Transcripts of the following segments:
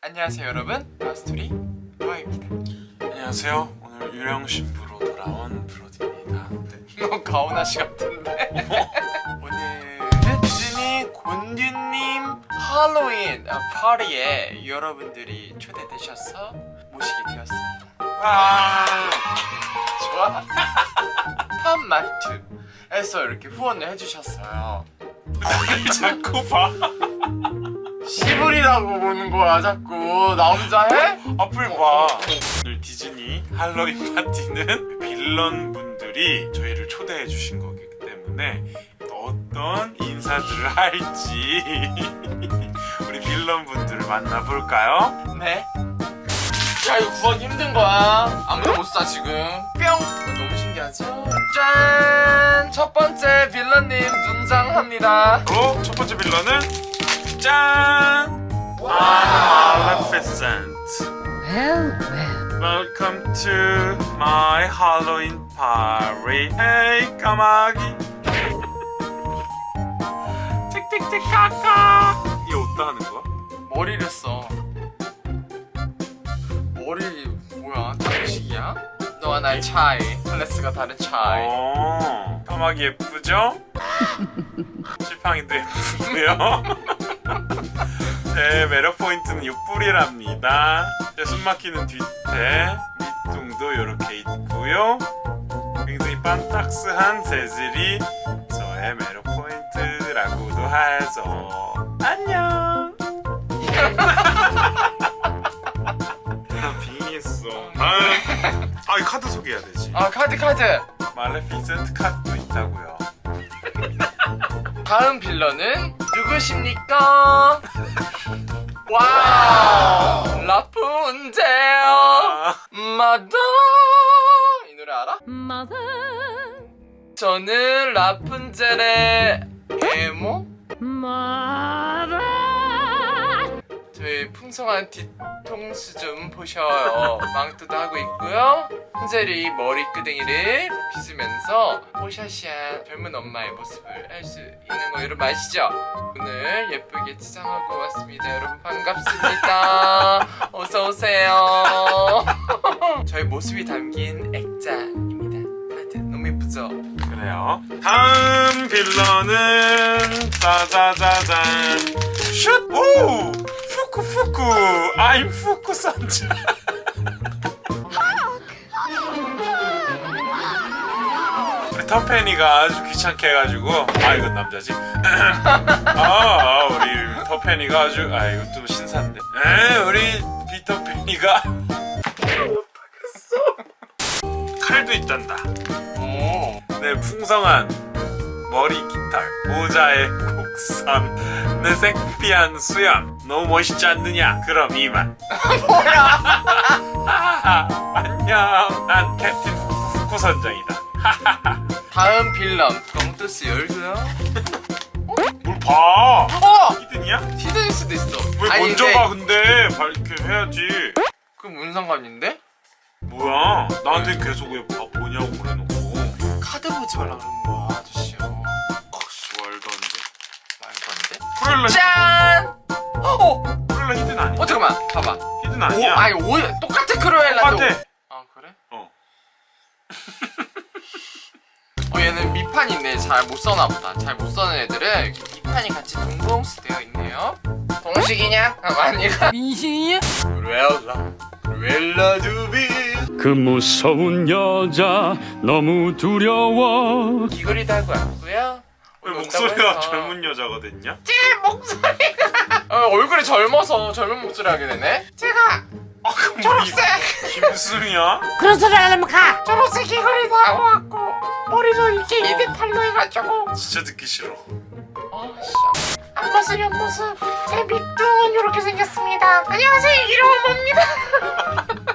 안녕하세요 여러분 마스토리 로아입니다 안녕하세요. 오늘 유령 신부로 돌아온 브로디입니다. 네. 너 가오나씨 같은데 오늘은 디즈니 곤듀님 할로윈 아, 파티에 여러분들이 초대되셔서 모시게 되었습니다 와, 좋아 팜마트에서 이렇게 후원을 해주셨어요 자꾸 봐. 시불이라고 보는 거야 자꾸 나 혼자 해? 앞을 봐. 오늘 디즈니 할로윈 파티는 빌런 분들이 저희를 초대해 주신 거기 때문에 어떤 인사들을 할지 우리 빌런 분들을 만나볼까요? 네. 야 이거 구하기 힘든 거야. 아무도 못 사 지금. 뿅. 너무 신기하죠? 짠. 첫 번째 빌런님 등장합니다. 바로 첫 번째 빌런은 짠! Well, well. Welcome to my Halloween party. Hey, 까마귀. 틱틱틱 카카. 이게 어디다 하는 거야? 머리를 써. 머리 뭐야? 장식이야? 너와 나의 차이. 클래스가 다른 차이. 어, 까마귀 예쁘죠? 지팡이도 예쁘고요. 제 매력 포인트는 옆불이랍니다. 제 숨막히는 뒤태, 밑둥도 이렇게 있고요. 굉장히 반딱스한 재질이 저의 매력 포인트라고도 하죠. 안녕. 나 빙의했어. 다음. 아, 이 카드 소개해야 되지. 아 카드 카드. 말레피센트 카드도 있다고요. 다음 빌런은 누구십니까? 와우. 라푼젤. 아, Mother 이 노래 알아? Mother, 저는 라푼젤의 에모 mother. 풍성한 뒤통수 좀 보셔요 망토도 하고 있고요 푼젤이 머리끄댕이를 빗으면서 뽀샤시한 젊은 엄마의 모습을 알 수 있는 거 여러분 아시죠? 오늘 예쁘게 치장하고 왔습니다 여러분 반갑습니다 어서오세요 저희 모습이 담긴 액자입니다 다들 너무 예쁘죠? 그래요. 다음 빌런은 짜자자잔 슛! 오! 푸쿠 푸쿠. 아임 푸쿠 선자 우리 터페니가 아주 귀찮게 해가지고. 아 이건 남자지? 아, 아 우리 터페니가 아주 아 이거 또 신사인데. 에 우리 비터페니가. 못하겠어 칼도 있단다. 오. 네 풍성한 머리 깃털 모자에 고 3. 내색 피한 수염 너무 멋있지 않느냐? 그럼 이만 뭐야? 안녕 난 캡틴 후선장이다 다음 빌런 덩투스 열고요 봐! 어! hidden이야? hidden일 수도 있어 왜 아니, 먼저 가 근데 이렇게 해야지 그럼 뭔 상관인데? 뭐야 나한테 계속 왜 보냐고 그래놓고 카드 보지 말라 그러는 거야 프렐라. 짠! 어! 크루엘라 hidden 아니야? 어 잠깐만 봐봐. hidden 오, 아니야? 아니 오 똑같아 크루엘라도. 똑같아. 아 그래? 어. 어 얘는 밑판인데 잘못 써나 보다. 잘 못 써는 애들은 밑판이 같이 동봉수 되어 있네요. 동식이냐? 아 아니가 민신이야? 크루엘라. 크루엘라 드빌. 그 무서운 여자 너무 두려워. 귀걸이도 하고 왔고요 왜 목소리가 해서. 젊은 여자가 됐냐? 제 목소리가 어, 얼굴이 젊어서 젊은 목소리 하게 되네 제가 아 그럼 초록색 김수미야? 그런 소리 안 하면 가! 초록색 귀걸이도 하고 왔고 머리도 이렇게 입에 팔로 해가지고 진짜 듣기 싫어 아씨 앞모습 옆모습 제 밑둥은 이렇게 생겼습니다 안녕하세요 이름은 뭡니다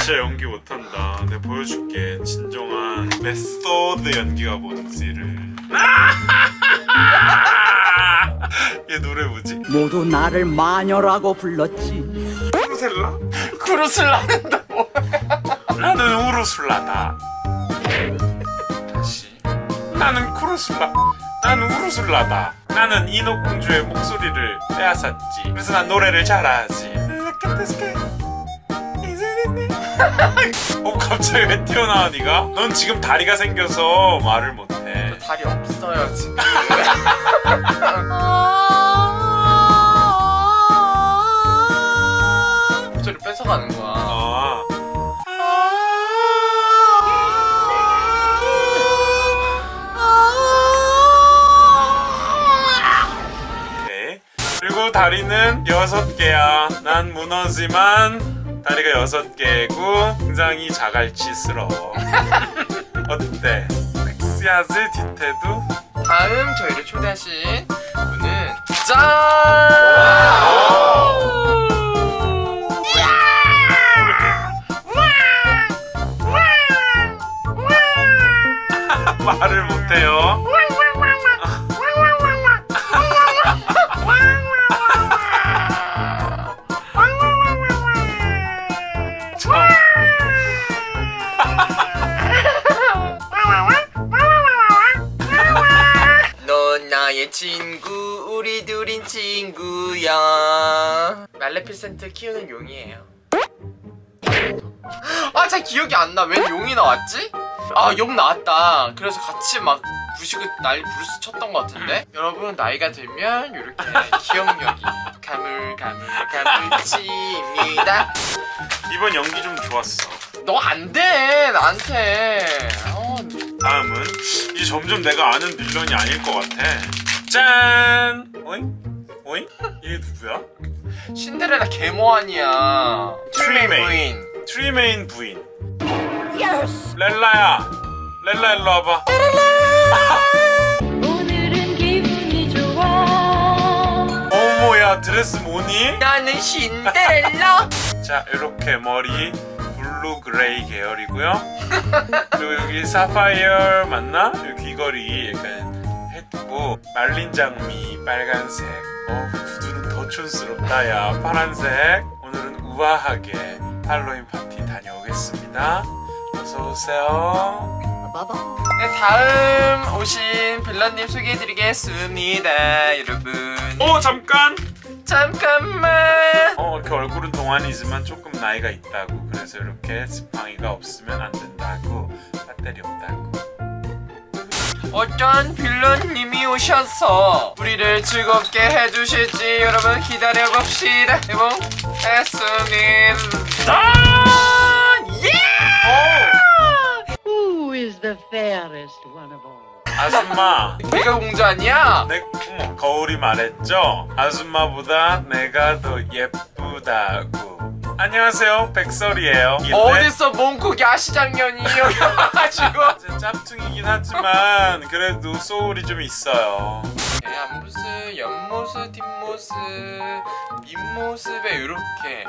진짜 연기 못한다 내가 보여줄게 진정한 메소드 연기가 뭔지를 얘 노래 뭐지? 모두 나를 마녀라고 불렀지. 크루셀라? 크루슬라는다 뭐야 나는 우르슬라다 다시 나는 크루슬라 난 우르슬라다. 나는 인어공주의 목소리를 빼앗았지. 그래서 난 노래를 잘하지. 어 갑자기 왜 튀어나와 니가? 넌 지금 다리가 생겨서 말을 못해. 다리 없어요 지금. 목소리 뺏어가는 거야. 아. 그리고 다리는 여섯 개야. 난 문어지만 다리가 여섯 개고 굉장히 자갈치스러워. 어때? 섹시하지 디테도? 다음 저희를 초대하신 분은 짠! 말을 못해요. 친구 우리 둘인 친구야. 말레피센트 키우는 용이에요. 아 잘 기억이 안 나. 왜 용이 나왔지? 아 용 나왔다. 그래서 같이 막 부시고 난리 부르스 쳤던 것 같은데? 여러분 나이가 들면 이렇게 기억력이 가물가물가물가물칩니다. 이번 연기 좀 좋았어. 너 안 돼 나한테. 어, 다음은 이제 점점 내가 아는 빌런이 아닐 것 같아. 짠! 오잉? 오잉? 얘 누구야? 신데렐라 계모 아니야 트리메인. 부인 트리메인 부인. 렐라야. 렐라 일로 와봐. 오늘은 기분이 좋아 어머야 드레스 뭐니? 나는 신데렐라 자 이렇게 머리 blue gray 계열이고요. 그리고 여기 사파이어 맞나? 여기 귀걸이 약간 했고 말린 장미 빨간색. 어 구두는 더 촌스럽다 야 파란색. 오늘은 우아하게 할로윈 파티 다녀오겠습니다. 어서 오세요. 네, 다음 오신 빌런님 소개해드리겠습니다 여러분 어 잠깐. 잠깐만 어 이렇게 얼굴은 동안이지만 조금 나이가 있다고 그래서 이렇게 지팡이가 없으면 안 된다고 배터리 없다고. 어떤 빌런님이 오셔서 우리를 즐겁게 해주실지 여러분 기다려봅시다 여러분 했습니다 예! Who is the fairest one of all? 아줌마. 내가 공주 아니야? 내 어머, 거울이 말했죠. 아줌마보다 내가 더 예쁘다고. 안녕하세요, 백설이에요. 어디서 몽고 야시장년이 여기 와가지고 이제 짝퉁이긴 하지만 그래도 소울이 좀 있어요. 네, 앞모습, 옆모습, 뒷모습, 밑모습에 이렇게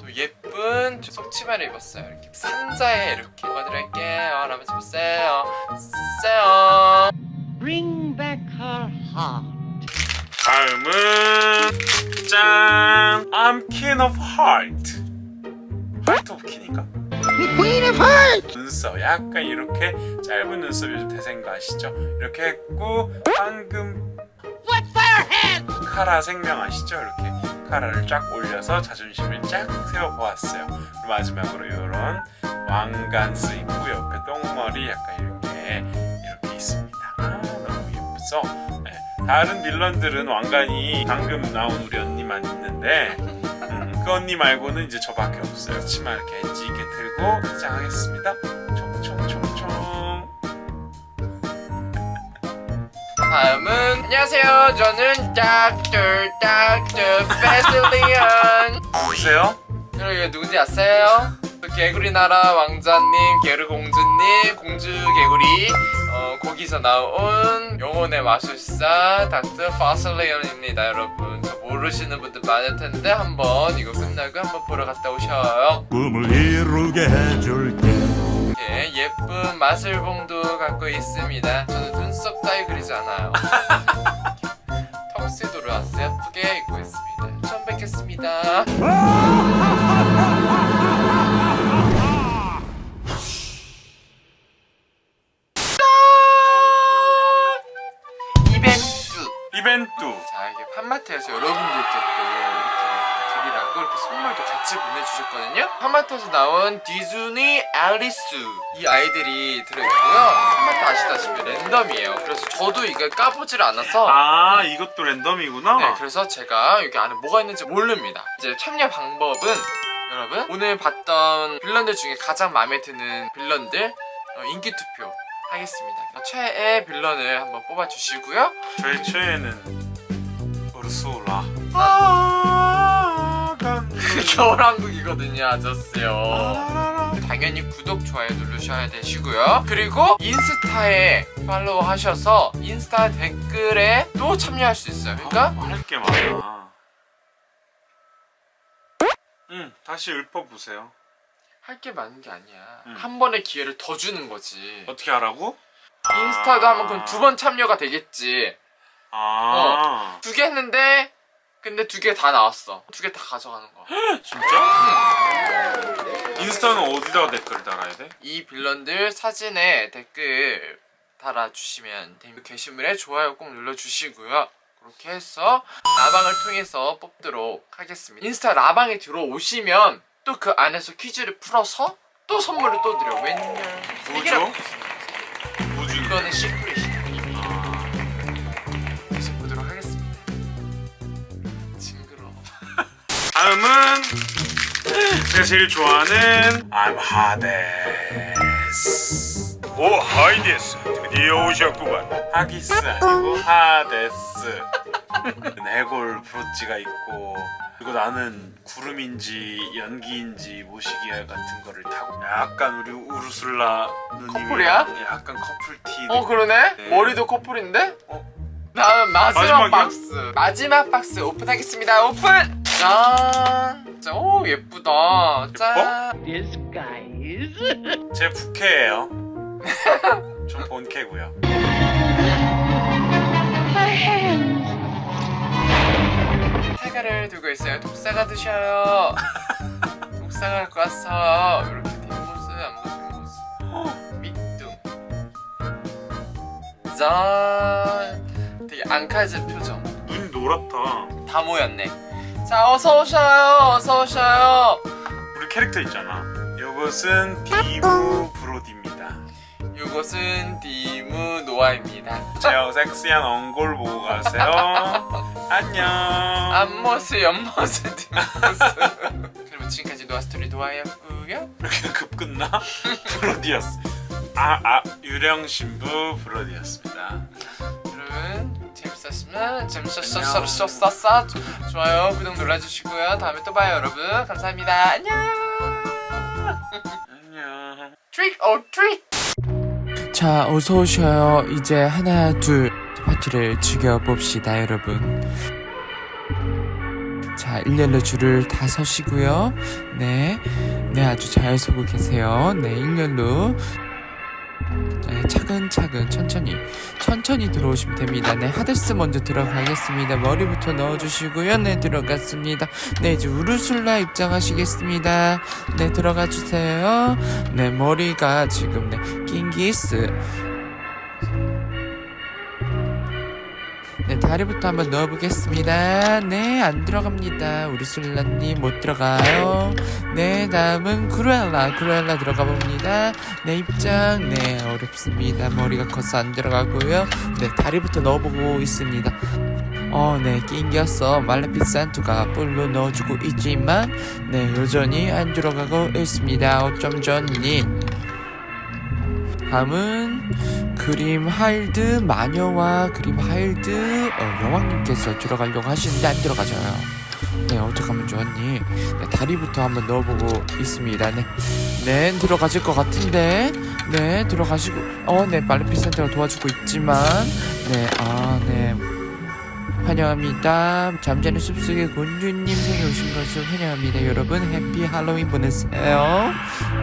또 예쁜 속치마를 입었어요. 이렇게 산자에 이렇게 보여드릴게요. 한번 보세요. 보세요. Bring back her heart. 다음은 짠, I'm King of Heart. King인가? Queen of Hearts! 눈썹 약간 이렇게 짧은 눈썹 요즘 대세인 거 아시죠? 이렇게 했고 방금 카라 생명 아시죠? 이렇게 카라를 쫙 올려서 자존심을 쫙 세워보았어요. 그리고 마지막으로 이런 왕관스 있고 옆에 똥머리 약간 이렇게 이렇게 있습니다. 아, 너무 예쁘죠? 네. 다른 빌런들은 왕관이 방금 나온 우리 언니만 있는데 음, 그 언니 말고는 이제 저밖에 없어요. 치마 이렇게 엣지 있게 들고 시작하겠습니다. 총총총총. 다음은 안녕하세요. 저는 닥터 닥터 페슬리언. 보세요. 여러분 누군지 아세요? 그 개구리 나라 왕자님, 게르 공주님, 공주 개구리 어, 거기서 나온 영혼의 마술사 닥터 파슬레ion입니다 여러분 저 모르시는 분들 많을 텐데 한번 이거 끝나고 한번 보러 갔다 오셔요. 꿈을 이루게 해줄게. 이렇게 예쁜 마술봉도 갖고 있습니다. 저는 눈썹 따위 그리지 않아요. 턱스도를 아주 예쁘게 입고 있습니다. 처음 뵙겠습니다 이벤트. 자 이게 팜마트에서 여러분들께 또 이렇게 드리라고 이렇게 선물도 같이 보내주셨거든요. 팜마트에서 나온 디즈니 앨리스. 이 아이들이 들어있고요. 팜마트 아시다시피 랜덤이에요. 그래서 저도 이걸 까보질 않아서. 아 이것도 랜덤이구나. 네 그래서 제가 여기 안에 뭐가 있는지 모릅니다. 이제 참여 방법은 여러분 오늘 봤던 빌런들 중에 가장 마음에 드는 빌런들 어, 인기 투표. 하겠습니다. 최애 빌런을 한번 뽑아주시고요. 저의 최애는 우르소라. 아, 간. 겨울왕국이거든요, 아저씨요. 당연히 구독, 좋아요 누르셔야 되시고요. 그리고 인스타에 팔로우 하셔서 인스타 댓글에 또 참여할 수 있어요. 그러니까 할게 많아. 응, 다시 읊어 보세요. 할 게 많은 게 아니야. 음. 한 번의 기회를 더 주는 거지. 어떻게 하라고? 인스타도 하면 그럼 두 번 참여가 되겠지. 아, 두개 했는데 근데 두 개 다 나왔어. 두 개 다 가져가는 거. 진짜? 인스타는 어디다가 댓글 달아야 돼? 이 빌런들 사진에 댓글 달아주시면 됩니다. 게시물에 좋아요 꼭 눌러주시고요. 그렇게 해서 라방을 통해서 뽑도록 하겠습니다. 인스타 라방에 들어오시면 또 그 안에서 퀴즈를 풀어서 또 선물을 또 드려. 웬열. 뭐죠? 뭐지? 이거는 secret이에요. 계속 보도록 하겠습니다. 징그러워. 다음은 제가 제일 좋아하는 I'm Hades. 오 하이데스 드디어 오셨구만 하기스 아니고 하데스. 해골 브로치가 있고 그리고 나는 구름인지 연기인지 모시기 같은 거를 타고 약간 우리 우르슬라 누님이 커플이야? 약간 커플티 어 그러네? 네. 머리도 커플인데? 어? 다음 마지막 마지막이야? 박스 마지막 박스 오픈하겠습니다 오픈! 짠! 자, 오 예쁘다 짠! Disguise. 제 부캐예요 좀 본캐고요 사과를 들고 있어요. 독사가 드셔요. 독사가 왔어 이렇게 뒷모습 앞모습 뒷모습. 밑둥. 짠 되게 앙칼진 표정. 눈이 노랗다. 다 모였네. 자 어서 오셔요. 어서 오셔요. 우리 캐릭터 있잖아. 이것은 디브 브로디입니다. 이곳은 디무 노아입니다. 제 섹시한 엉골 보고 가세요 안녕. 앞모습 옆모습 뒷모습. 그럼 지금까지 노아스토리 노아였고요. 이렇게 급 끝나? 브로디였어 아, 아 유령 신부 브로디였습니다. 여러분 재밌었으면 재밌었었었었었 좋아요 구독 눌러주시고요. 다음에 또 봐요 여러분. 감사합니다. 안녕! 안녕. trick or treat 자 어서 오셔요. 이제 하나 둘 파티를 즐겨봅시다 여러분. 자 일렬로 줄을 다 서시고요. 네, 네 아주 잘 서고 계세요. 네 일렬로. 네, 차근차근 천천히 천천히 들어오시면 됩니다. 네 하데스 먼저 들어가겠습니다. 머리부터 넣어주시고요. 네 들어갔습니다. 네 이제 우르술라 입장하시겠습니다. 네 들어가 주세요. 네 머리가 지금 네 낑기스 네 다리부터 한번 넣어보겠습니다. 네 안 들어갑니다. 우르술라님 못 들어가요. 네 다음은 크루엘라. 크루엘라 들어가 봅니다. 네 입장. 네 어렵습니다. 머리가 커서 안 들어가고요. 네 다리부터 넣어보고 있습니다. 어 네 낑겼어. 말레피산투가 볼로 넣어주고 있지만 네 여전히 안 들어가고 있습니다. 어쩜 좋니 다음은 그림 하일드 마녀와 그림 하일드 어, 여왕님께서 들어가려고 하시는데 안 들어가져요. 네 어떡하면 좋았니? 네, 다리부터 한번 넣어보고 있습니다. 네, 네 들어가질 것 같은데 네 들어가시고 어네 말레피센터가 도와주고 있지만 네아 네. 환영합니다. 잠자는 숲속의 곤주님 생에 오신 것을 환영합니다. 여러분 해피 할로윈 보내세요.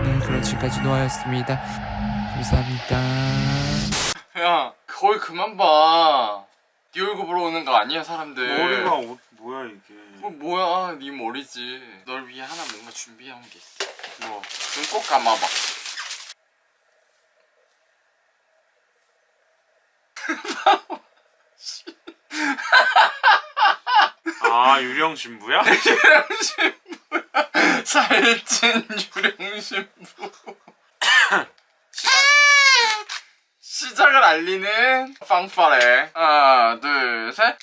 네 그럼 지금까지 노아였습니다 감사합니다. 야 거울 그만 봐네 얼굴 보러 오는 거 아니야 사람들. 머리가 어, 뭐야 이게? 뭐 뭐야? 네 머리지. 널 위해 하나 뭔가 준비한 게 있어. 뭐 눈 꼭 감아봐. 아 유령 신부야? 유령 신부 살찐 유령 신부 시작, 을 알리는 빵빠레. 하나 둘셋